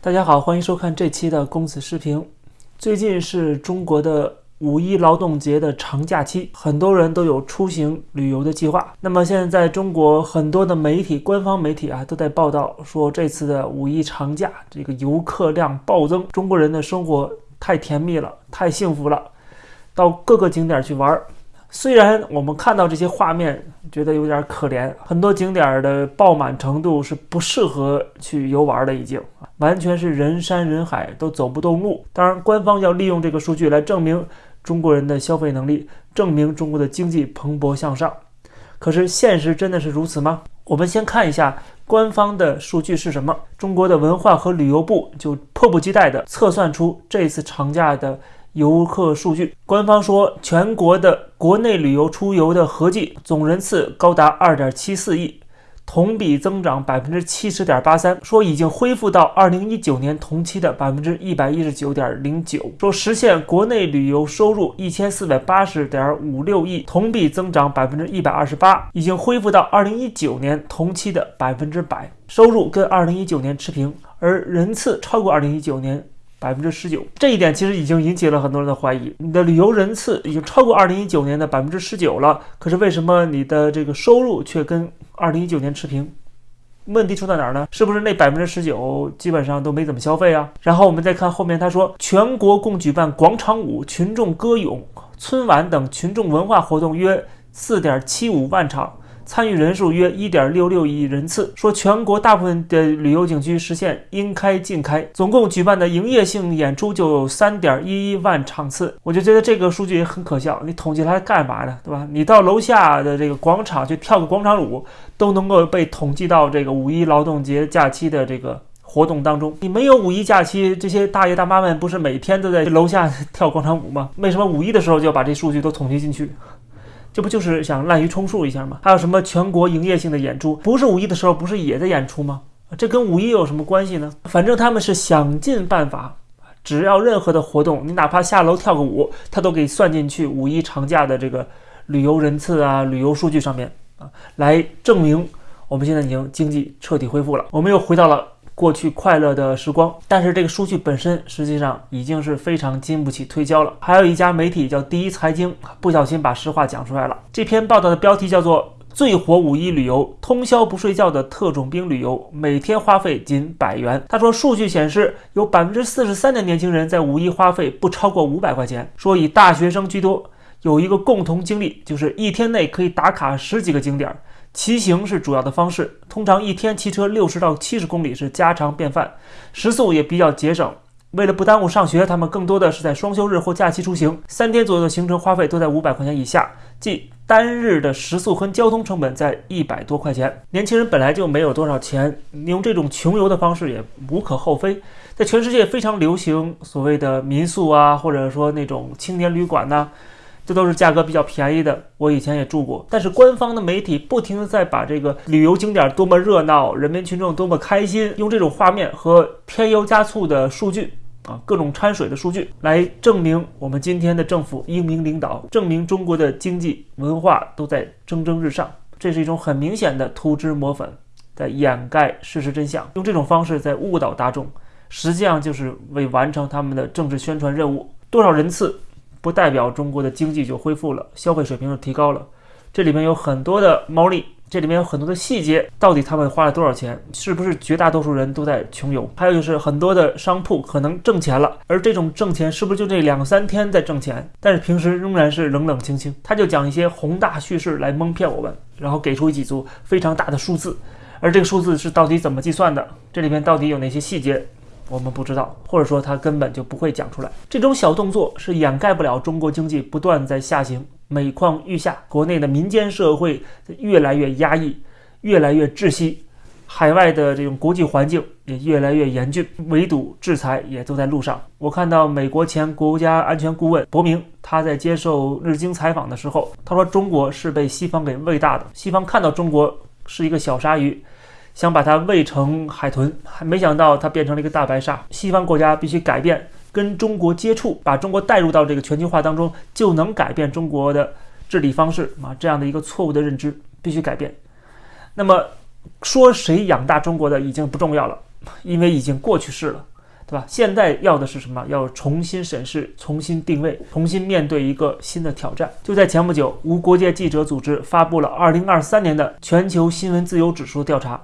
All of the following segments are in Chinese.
大家好，欢迎收看这期的公子视频。最近是中国的五一劳动节的长假期，很多人都有出行旅游的计划。那么现在在中国很多的媒体、官方媒体啊，都在报道说，这次的五一长假这个游客量暴增，中国人的生活太甜蜜了，太幸福了，到各个景点去玩儿。虽然我们看到这些画面，觉得有点可怜，很多景点的爆满程度是不适合去游玩的，已经完全是人山人海，都走不动路。当然，官方要利用这个数据来证明中国人的消费能力，证明中国的经济蓬勃向上。可是，现实真的是如此吗？我们先看一下官方的数据是什么。中国的文化和旅游部就迫不及待地测算出这次长假的。游客数据，官方说，全国的国内旅游出游的合计总人次高达二点七四亿，同比增长百分之七十点八三，说已经恢复到二零一九年同期的百分之一百一十九点零九，说实现国内旅游收入一千四百八十点五六亿，同比增长百分之一百二十八，已经恢复到二零一九年同期的百分之百，收入跟二零一九年持平，而人次超过二零一九年。百分之十九，这一点其实已经引起了很多人的怀疑。你的旅游人次已经超过二零一九年的百分之十九了，可是为什么你的这个收入却跟二零一九年持平？问题出在哪儿呢？是不是那百分之十九基本上都没怎么消费啊？然后我们再看后面，他说全国共举办广场舞、群众歌咏、春晚等群众文化活动约四点七五万场。参与人数约一点六六亿人次。说全国大部分的旅游景区实现应开尽开，总共举办的营业性演出就有三点一一万场次。我就觉得这个数据也很可笑，你统计它干嘛呢？对吧？你到楼下的这个广场去跳个广场舞，都能够被统计到这个五一劳动节假期的这个活动当中。你没有五一假期，这些大爷大妈们不是每天都在楼下跳广场舞吗？为什么五一的时候就要把这数据都统计进去？这不就是想滥竽充数一下吗？还有什么全国营业性的演出？不是五一的时候，不是也在演出吗？这跟五一有什么关系呢？反正他们是想尽办法，只要任何的活动，你哪怕下楼跳个舞，他都给算进去五一长假的这个旅游人次啊、旅游数据上面啊，来证明我们现在已经经济彻底恢复了，我们又回到了。过去快乐的时光，但是这个数据本身实际上已经是非常经不起推敲了。还有一家媒体叫第一财经，不小心把实话讲出来了。这篇报道的标题叫做“最火五一旅游，通宵不睡觉的特种兵旅游，每天花费仅百元”。他说，数据显示有百分之四十三的年轻人在五一花费不超过五百块钱，说以大学生居多。有一个共同经历，就是一天内可以打卡十几个景点。骑行是主要的方式，通常一天骑车六十到七十公里是家常便饭，食宿也比较节省。为了不耽误上学，他们更多的是在双休日或假期出行，三天左右的行程花费都在五百块钱以下，即单日的食宿和交通成本在一百多块钱。年轻人本来就没有多少钱，你用这种穷游的方式也无可厚非。在全世界非常流行所谓的民宿啊，或者说那种青年旅馆呐。这都是价格比较便宜的，我以前也住过。但是官方的媒体不停的在把这个旅游景点多么热闹，人民群众多么开心，用这种画面和添油加醋的数据啊，各种掺水的数据来证明我们今天的政府英明领导，证明中国的经济文化都在蒸蒸日上。这是一种很明显的涂脂抹粉，在掩盖事实真相，用这种方式在误导大众，实际上就是为完成他们的政治宣传任务。多少人次？不代表中国的经济就恢复了，消费水平就提高了。这里面有很多的猫腻，这里面有很多的细节。到底他们花了多少钱？是不是绝大多数人都在穷游？还有就是很多的商铺可能挣钱了，而这种挣钱是不是就这两三天在挣钱？但是平时仍然是冷冷清清。他就讲一些宏大叙事来蒙骗我们，然后给出几组非常大的数字，而这个数字是到底怎么计算的？这里面到底有哪些细节？我们不知道，或者说他根本就不会讲出来。这种小动作是掩盖不了中国经济不断在下行、每况愈下，国内的民间社会越来越压抑、越来越窒息，海外的这种国际环境也越来越严峻，围堵制裁也都在路上。我看到美国前国家安全顾问伯明他在接受日经采访的时候，他说中国是被西方给喂大的，西方看到中国是一个小鲨鱼。想把它喂成海豚，还没想到它变成了一个大白鲨。西方国家必须改变跟中国接触，把中国带入到这个全球化当中，就能改变中国的治理方式啊！这样的一个错误的认知必须改变。那么说谁养大中国的已经不重要了，因为已经过去式了，对吧？现在要的是什么？要重新审视、重新定位、重新面对一个新的挑战。就在前不久，无国界记者组织发布了2023年的全球新闻自由指数调查，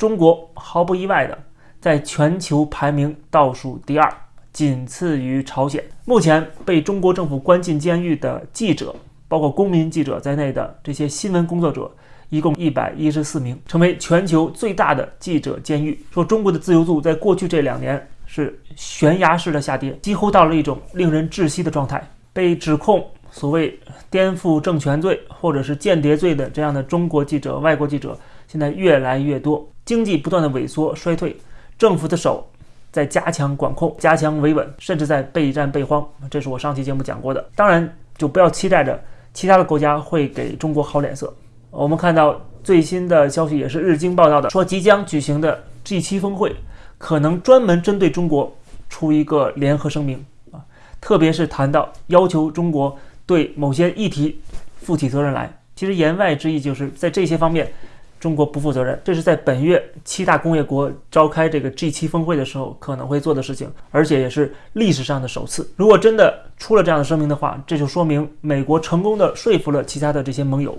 中国毫不意外的在全球排名倒数第二，仅次于朝鲜。目前被中国政府关进监狱的记者，包括公民记者在内的这些新闻工作者。一共一百一十四名，成为全球最大的记者监狱。说中国的自由度在过去这两年是悬崖式的下跌，几乎到了一种令人窒息的状态。被指控所谓颠覆政权罪或者是间谍罪的这样的中国记者、外国记者现在越来越多。经济不断的萎缩衰退，政府的手在加强管控、加强维稳，甚至在备战备荒。这是我上期节目讲过的。当然，就不要期待着其他的国家会给中国好脸色。我们看到最新的消息，也是日经报道的，说即将举行的 G7 峰会可能专门针对中国出一个联合声明啊，特别是谈到要求中国对某些议题负起责任来。其实言外之意就是在这些方面，中国不负责任。这是在本月七大工业国召开这个 G7 峰会的时候可能会做的事情，而且也是历史上的首次。如果真的出了这样的声明的话，这就说明美国成功的说服了其他的这些盟友。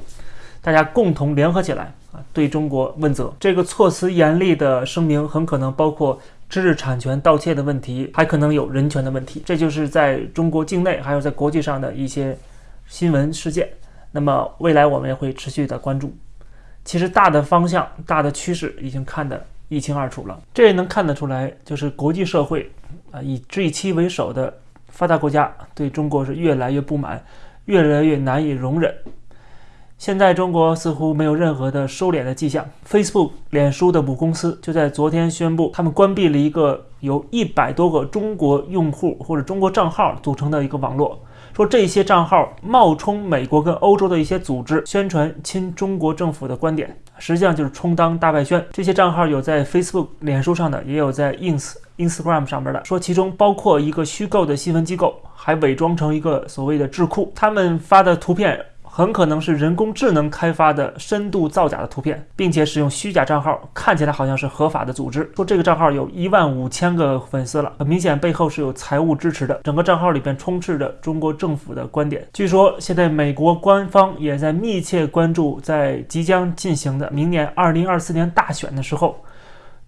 大家共同联合起来啊，对中国问责。这个措辞严厉的声明很可能包括知识产权盗窃的问题，还可能有人权的问题。这就是在中国境内还有在国际上的一些新闻事件。那么未来我们也会持续的关注。其实大的方向、大的趋势已经看得一清二楚了。这也能看得出来，就是国际社会啊，以 G7 为首的发达国家对中国是越来越不满，越来越难以容忍。现在中国似乎没有任何的收敛的迹象。Facebook、脸书的母公司就在昨天宣布，他们关闭了一个由一百多个中国用户或者中国账号组成的一个网络，说这些账号冒充美国跟欧洲的一些组织，宣传亲中国政府的观点，实际上就是充当大外宣。这些账号有在 Facebook、脸书上的，也有在 Ins、Instagram 上面的，说其中包括一个虚构的新闻机构，还伪装成一个所谓的智库，他们发的图片。很可能是人工智能开发的深度造假的图片，并且使用虚假账号，看起来好像是合法的组织。说这个账号有一万五千个粉丝了，很明显背后是有财务支持的。整个账号里边充斥着中国政府的观点。据说现在美国官方也在密切关注，在即将进行的明年二零二四年大选的时候，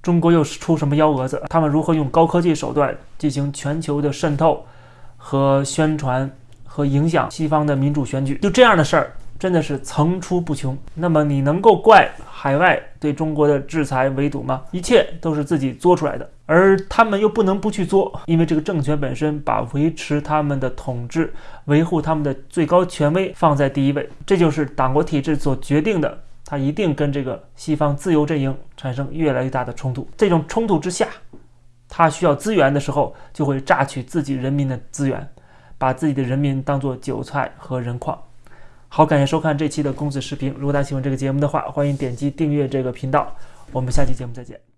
中国又是出什么幺蛾子？他们如何用高科技手段进行全球的渗透和宣传？和影响西方的民主选举，就这样的事儿真的是层出不穷。那么你能够怪海外对中国的制裁围堵吗？一切都是自己作出来的，而他们又不能不去做，因为这个政权本身把维持他们的统治、维护他们的最高权威放在第一位，这就是党国体制所决定的。他一定跟这个西方自由阵营产生越来越大的冲突。这种冲突之下，他需要资源的时候，就会榨取自己人民的资源。把自己的人民当做韭菜和人矿。好，感谢收看这期的公子视频。如果大家喜欢这个节目的话，欢迎点击订阅这个频道。我们下期节目再见。